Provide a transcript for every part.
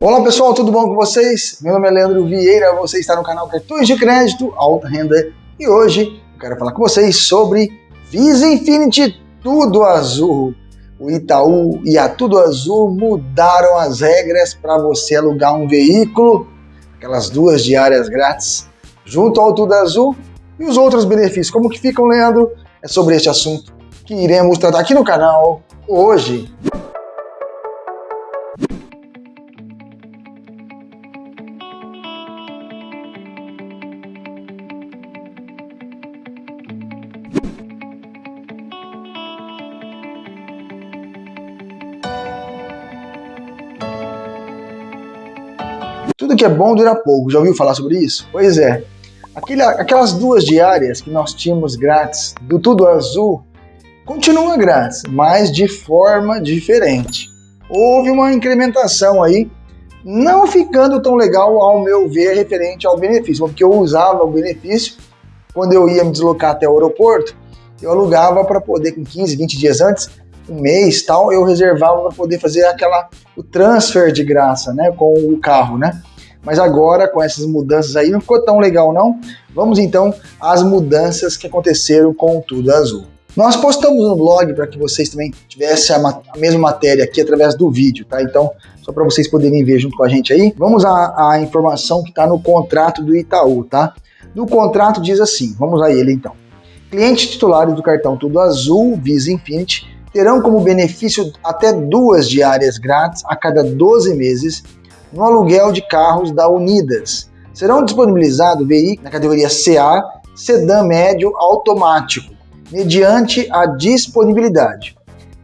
Olá pessoal, tudo bom com vocês? Meu nome é Leandro Vieira, você está no canal Cartões de Crédito Alta Renda e hoje eu quero falar com vocês sobre Visa Infinity Tudo Azul. O Itaú e a Tudo Azul mudaram as regras para você alugar um veículo, aquelas duas diárias grátis, junto ao Tudo Azul e os outros benefícios. Como que ficam, Leandro? É sobre este assunto que iremos tratar aqui no canal hoje. Tudo que é bom dura pouco, já ouviu falar sobre isso? Pois é, Aquele, aquelas duas diárias que nós tínhamos grátis do Tudo Azul continua grátis, mas de forma diferente. Houve uma incrementação aí, não ficando tão legal ao meu ver referente ao benefício, porque eu usava o benefício quando eu ia me deslocar até o aeroporto, eu alugava para poder com 15, 20 dias antes, um mês tal, eu reservava para poder fazer aquela o transfer de graça, né, com o carro, né? Mas agora, com essas mudanças aí, não ficou tão legal não. Vamos então às mudanças que aconteceram com o Tudo Azul. Nós postamos no blog para que vocês também tivessem a, a, mesma matéria aqui através do vídeo, tá? Então, só para vocês poderem ver junto com a gente aí. Vamos à, à informação que está no contrato do Itaú, tá? No contrato diz assim, vamos a ele então. Clientes titulares do cartão Tudo Azul Visa Infinity terão como benefício até duas diárias grátis a cada 12 meses no aluguel de carros da Unidas. Serão disponibilizados veículos na categoria CA, sedã médio automático, mediante a disponibilidade.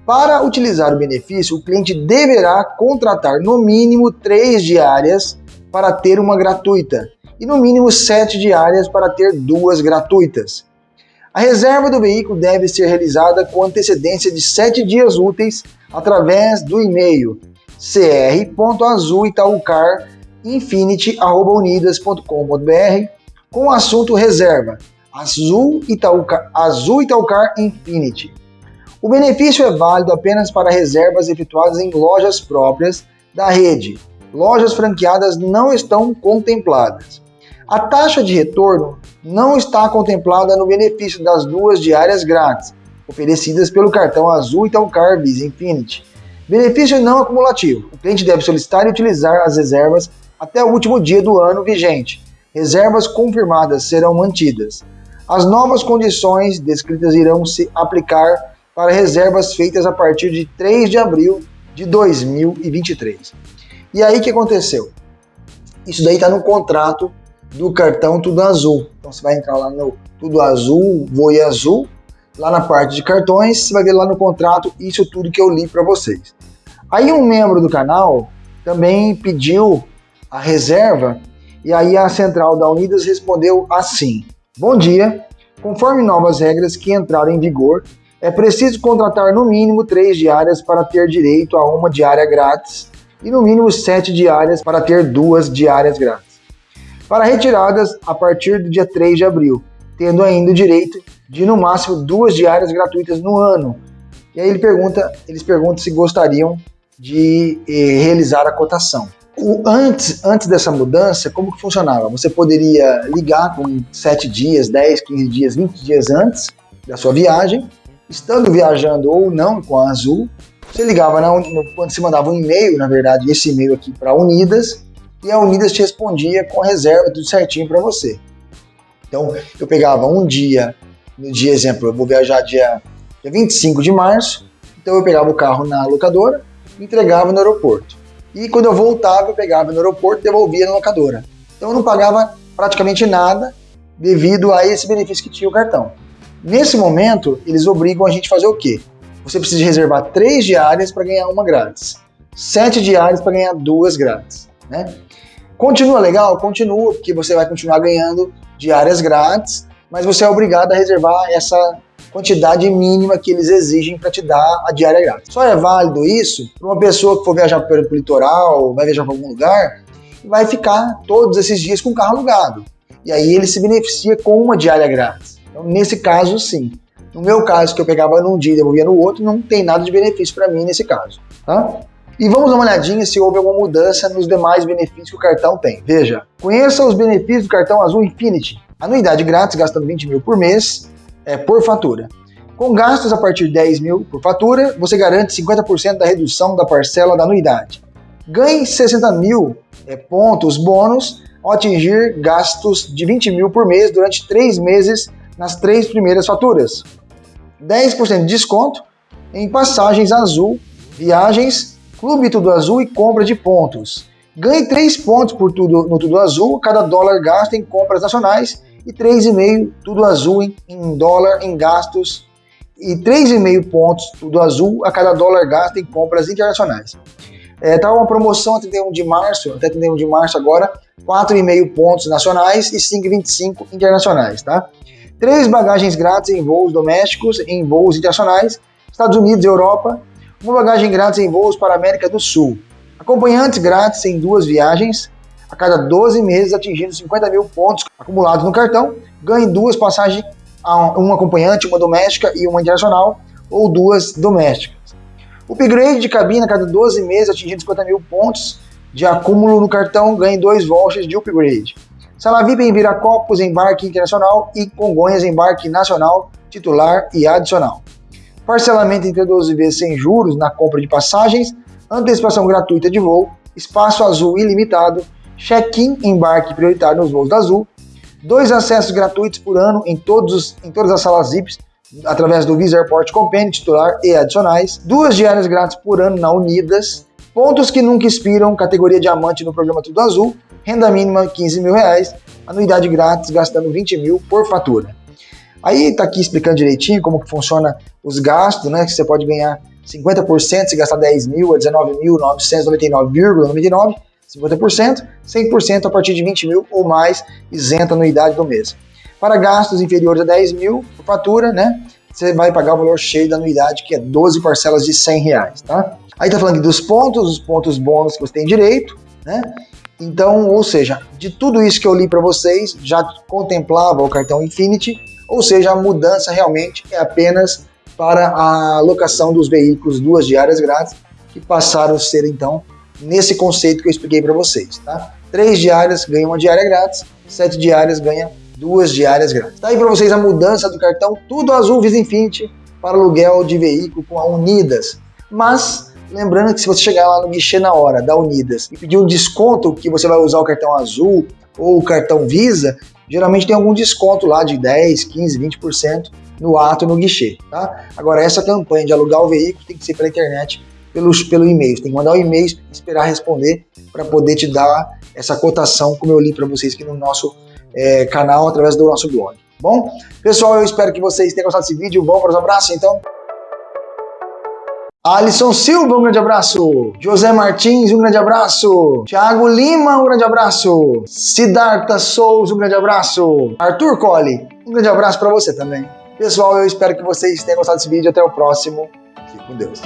Para utilizar o benefício, o cliente deverá contratar no mínimo três diárias para ter uma gratuita e no mínimo sete diárias para ter duas gratuitas. A reserva do veículo deve ser realizada com antecedência de sete dias úteis através do e-mail cr.azulitaucarinfinity.unidas.com.br com o assunto reserva Azul Itaucar, Azul Itaucar Infinity. O benefício é válido apenas para reservas efetuadas em lojas próprias da rede. Lojas franqueadas não estão contempladas. A taxa de retorno não está contemplada no benefício das duas diárias grátis, oferecidas pelo cartão Azul Itaucar Visa Infinity Benefício não acumulativo. O cliente deve solicitar e utilizar as reservas até o último dia do ano vigente. Reservas confirmadas serão mantidas. As novas condições descritas irão se aplicar para reservas feitas a partir de 3 de abril de 2023. E aí que aconteceu? Isso daí está no contrato do cartão Tudo Azul. Então você vai entrar lá no Tudo Azul, Voe Azul, lá na parte de cartões, você vai ver lá no contrato isso tudo que eu li para vocês. Aí um membro do canal também pediu a reserva e aí a central da Unidas respondeu assim: Bom dia, conforme novas regras que entraram em vigor, é preciso contratar no mínimo três diárias para ter direito a uma diária grátis e no mínimo sete diárias para ter duas diárias grátis. Para retiradas a partir do dia 3 de abril, tendo ainda o direito de no máximo duas diárias gratuitas no ano. E aí ele pergunta, eles perguntam se gostariam de eh, realizar a cotação. O, antes, antes dessa mudança, como que funcionava? Você poderia ligar com 7 dias, 10, 15 dias, 20 dias antes da sua viagem, estando viajando ou não com a Azul, você ligava na, quando se mandava um e-mail, na verdade, esse e-mail aqui para a Unidas, e a Unidas te respondia com reserva, tudo certinho para você. Então, eu pegava um dia no dia, exemplo, eu vou viajar dia, dia 25 de março, então eu pegava o carro na locadora, entregava no aeroporto. E quando eu voltava, eu pegava no aeroporto e devolvia na locadora. Então eu não pagava praticamente nada devido a esse benefício que tinha o cartão. Nesse momento, eles obrigam a gente a fazer o quê? Você precisa reservar três diárias para ganhar uma grátis, sete diárias para ganhar duas grátis. Né? Continua legal? Continua, porque você vai continuar ganhando diárias grátis mas você é obrigado a reservar essa quantidade mínima que eles exigem para te dar a diária grátis. Só é válido isso para uma pessoa que for viajar pelo litoral, vai viajar para algum lugar, e vai ficar todos esses dias com o carro alugado. E aí ele se beneficia com uma diária grátis. Então, nesse caso, sim. No meu caso, que eu pegava num dia e devolvia no outro, não tem nada de benefício para mim nesse caso. Tá? E vamos dar uma olhadinha se houve alguma mudança nos demais benefícios que o cartão tem. Veja, conheça os benefícios do cartão Azul Infinity. Anuidade grátis, gastando 20 mil por mês, é, por fatura. Com gastos a partir de 10 mil por fatura, você garante 50% da redução da parcela da anuidade. Ganhe 60 mil é, pontos bônus ao atingir gastos de 20 mil por mês durante 3 meses nas três primeiras faturas. 10% de desconto em passagens azul, viagens, clube Tudo Azul e compra de pontos. Ganhe 3 pontos por tudo, no Tudo Azul cada dólar gasto em compras nacionais e 3,5 Tudo Azul em, em dólar em gastos e 3,5 pontos Tudo Azul a cada dólar gasto em compras internacionais. É, tá uma promoção até 31 de março, até 31 de março agora, 4,5 pontos nacionais e 5,25 internacionais, tá? Três bagagens grátis em voos domésticos, em voos internacionais, Estados Unidos e Europa, uma bagagem grátis em voos para a América do Sul, acompanhantes grátis em duas viagens, a cada 12 meses atingindo 50 mil pontos acumulados no cartão, ganhe duas passagens, uma acompanhante, uma doméstica e uma internacional, ou duas domésticas. Upgrade de cabine a cada 12 meses, atingindo 50 mil pontos de acúmulo no cartão, ganhe dois vouchers de upgrade. Sala VIP em Viracopos, embarque internacional e Congonhas, embarque nacional, titular e adicional. Parcelamento entre 12 vezes sem juros na compra de passagens, antecipação gratuita de voo, espaço azul ilimitado, check-in embarque prioritário nos voos da Azul, dois acessos gratuitos por ano em, todos, em todas as salas VIPs através do Visa Airport Companion titular e adicionais, duas diárias grátis por ano na Unidas, pontos que nunca expiram, categoria diamante no programa Tudo Azul, renda mínima 15 mil reais, anuidade grátis gastando 20 mil por fatura. Aí tá aqui explicando direitinho como que funciona os gastos, né? Que você pode ganhar 50% se gastar 10 mil a 19.999,99, 50%, 100% a partir de 20 mil ou mais, isenta anuidade do mês. Para gastos inferiores a 10 mil por fatura, né? Você vai pagar o valor cheio da anuidade, que é 12 parcelas de 100 reais, tá? Aí tá falando dos pontos, os pontos bônus que você tem direito, né? Então, ou seja, de tudo isso que eu li para vocês, já contemplava o cartão Infinity, ou seja, a mudança realmente é apenas para a locação dos veículos duas diárias grátis, que passaram a ser então nesse conceito que eu expliquei para vocês, tá? Três diárias ganham uma diária grátis, sete diárias ganham duas diárias grátis. Tá aí para vocês a mudança do cartão Tudo Azul Visa Infinity para aluguel de veículo com a Unidas. Mas lembrando que se você chegar lá no guichê na hora da Unidas e pedir um desconto que você vai usar o cartão azul ou o cartão Visa, geralmente tem algum desconto lá de 10, 15, 20% no ato no guichê, tá? Agora essa campanha de alugar o veículo tem que ser pela internet, pelo, pelo e-mail. Tem que mandar o um e-mail esperar responder para poder te dar essa cotação, como eu li para vocês aqui no nosso é, canal através do nosso blog. Bom, pessoal, eu espero que vocês tenham gostado desse vídeo. Vamos para os abraços, então? Alisson Silva, um grande abraço. José Martins, um grande abraço. Thiago Lima, um grande abraço. Siddhartha Souza, um grande abraço. Arthur Colli, um grande abraço para você também. Pessoal, eu espero que vocês tenham gostado desse vídeo. Até o próximo. Fique com Deus.